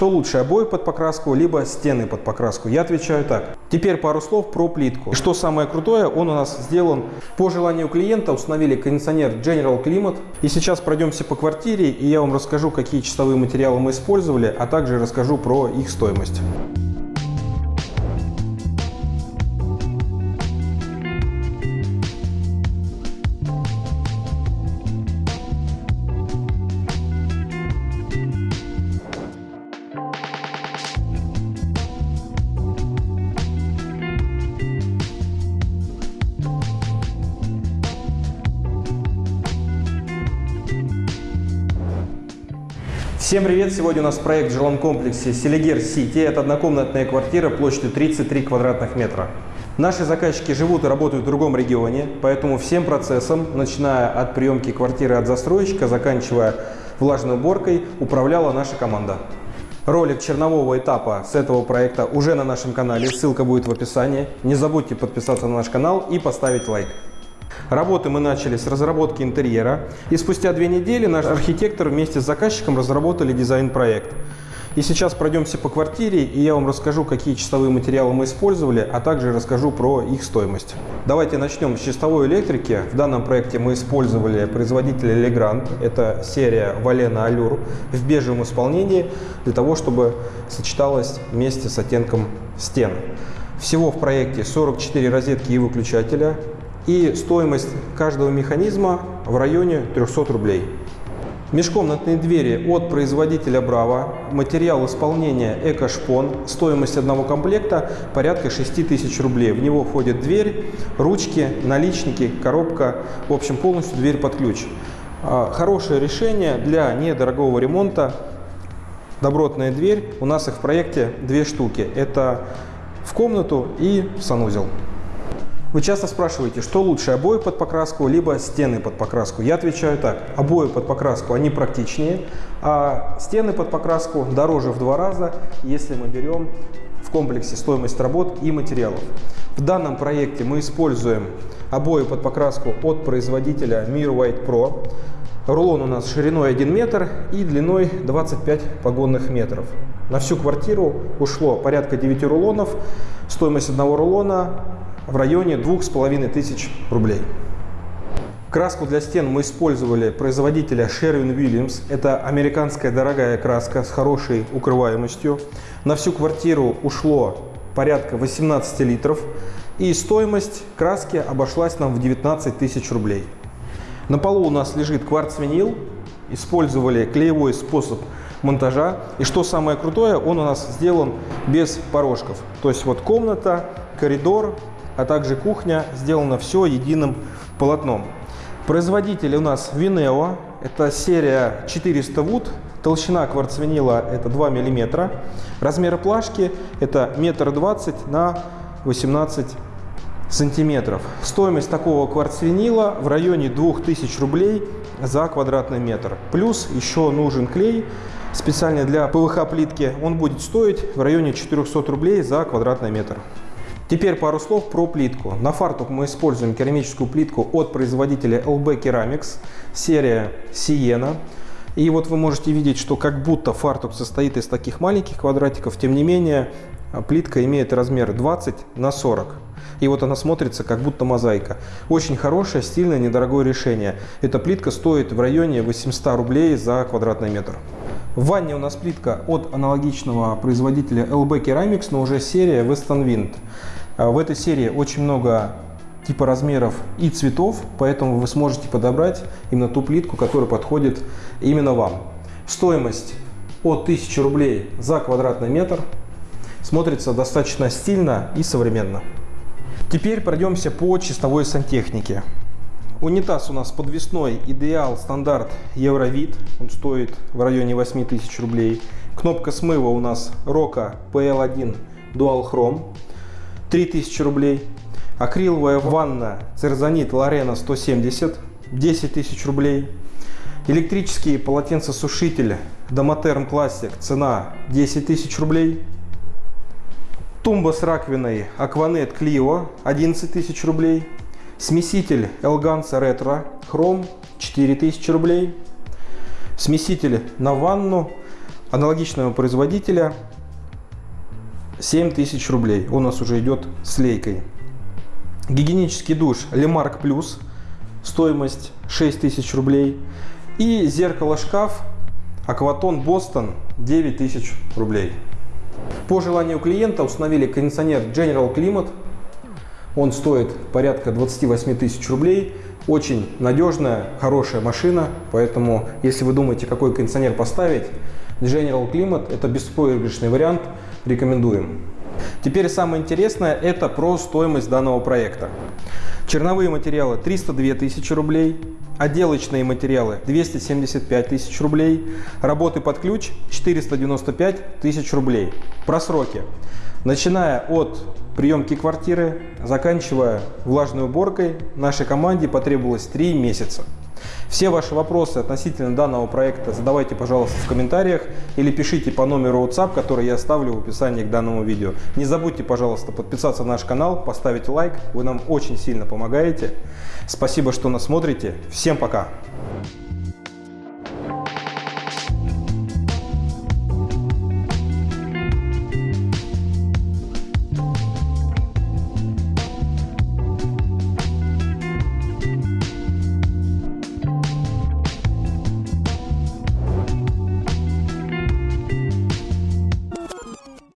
что лучше, обои под покраску, либо стены под покраску? Я отвечаю так. Теперь пару слов про плитку. Что самое крутое, он у нас сделан по желанию клиента, установили кондиционер General Climate. И сейчас пройдемся по квартире, и я вам расскажу, какие чистовые материалы мы использовали, а также расскажу про их стоимость. Всем привет! Сегодня у нас проект в жилом комплексе Селигер Сити. Это однокомнатная квартира площадью 33 квадратных метра. Наши заказчики живут и работают в другом регионе, поэтому всем процессом, начиная от приемки квартиры от застройщика, заканчивая влажной уборкой, управляла наша команда. Ролик чернового этапа с этого проекта уже на нашем канале, ссылка будет в описании. Не забудьте подписаться на наш канал и поставить лайк. Работы мы начали с разработки интерьера, и спустя две недели наш архитектор вместе с заказчиком разработали дизайн-проект. И сейчас пройдемся по квартире, и я вам расскажу, какие чистовые материалы мы использовали, а также расскажу про их стоимость. Давайте начнем с чистовой электрики. В данном проекте мы использовали производителя Legrand. Это серия Valena Allure в бежевом исполнении, для того, чтобы сочеталась вместе с оттенком стен. Всего в проекте 44 розетки и выключателя, и стоимость каждого механизма в районе 300 рублей. Межкомнатные двери от производителя Браво, материал исполнения Экошпон, стоимость одного комплекта порядка 6000 рублей. В него входит дверь, ручки, наличники, коробка, в общем полностью дверь под ключ. А, хорошее решение для недорогого ремонта. Добротная дверь, у нас их в проекте две штуки. Это в комнату и в санузел. Вы часто спрашиваете, что лучше, обои под покраску, либо стены под покраску. Я отвечаю так, обои под покраску, они практичнее, а стены под покраску дороже в два раза, если мы берем в комплексе стоимость работ и материалов. В данном проекте мы используем обои под покраску от производителя Mir White Pro. Рулон у нас шириной 1 метр и длиной 25 погонных метров. На всю квартиру ушло порядка 9 рулонов. Стоимость одного рулона в районе 2500 рублей. Краску для стен мы использовали производителя Sherwin-Williams. Это американская дорогая краска с хорошей укрываемостью. На всю квартиру ушло порядка 18 литров. И стоимость краски обошлась нам в 19 тысяч рублей. На полу у нас лежит кварц-винил. Использовали клеевой способ монтажа. И что самое крутое, он у нас сделан без порожков. То есть вот комната, коридор, а также кухня сделано все единым полотном. Производитель у нас Vineo, это серия 400 Wood, толщина кварцвинила это 2 мм, размер плашки это 1,20 м на 18 сантиметров. Стоимость такого кварцвинила в районе 2000 рублей за квадратный метр. Плюс еще нужен клей специально для ПВХ плитки. Он будет стоить в районе 400 рублей за квадратный метр. Теперь пару слов про плитку. На фартук мы используем керамическую плитку от производителя LB Ceramics, серия Sienna. И вот вы можете видеть, что как будто фартук состоит из таких маленьких квадратиков, тем не менее плитка имеет размер 20 на 40. И вот она смотрится как будто мозаика. Очень хорошее, стильное, недорогое решение. Эта плитка стоит в районе 800 рублей за квадратный метр. В ванне у нас плитка от аналогичного производителя LB Ceramics, но уже серия Western Wind. А в этой серии очень много типа размеров и цветов, поэтому вы сможете подобрать именно ту плитку, которая подходит именно вам. Стоимость от 1000 рублей за квадратный метр смотрится достаточно стильно и современно. Теперь пройдемся по чистовой сантехнике. Унитаз у нас подвесной Идеал стандарт Евровид. Он стоит в районе 8000 рублей. Кнопка смыва у нас Рока PL1 Dual Chrome. 3000 рублей. Акриловая ванна Церзанит Ларена 170, 10 тысяч рублей. Электрический полотенцесушитель Домотерм Classic, цена 10 тысяч рублей. Тумба с раковиной Aquanet Clio, 11 тысяч рублей. Смеситель Elganza Retro Chrome, 4 тысячи рублей. Смеситель на ванну аналогичного производителя 7000 рублей. У нас уже идет с лейкой. Гигиенический душ Lemark Plus, стоимость 6000 рублей. И зеркало-шкаф Акватон Бостон 9000 рублей. По желанию клиента установили кондиционер General Climate. Он стоит порядка 28 тысяч рублей. Очень надежная, хорошая машина. Поэтому, если вы думаете, какой кондиционер поставить, General Climate это беспроигрышный вариант. Рекомендуем. Теперь самое интересное это про стоимость данного проекта. Черновые материалы 302 тысячи рублей, отделочные материалы 275 тысяч рублей, работы под ключ 495 тысяч рублей. Про сроки. Начиная от приемки квартиры, заканчивая влажной уборкой, нашей команде потребовалось 3 месяца. Все ваши вопросы относительно данного проекта задавайте, пожалуйста, в комментариях или пишите по номеру WhatsApp, который я оставлю в описании к данному видео. Не забудьте, пожалуйста, подписаться на наш канал, поставить лайк, вы нам очень сильно помогаете. Спасибо, что нас смотрите. Всем пока!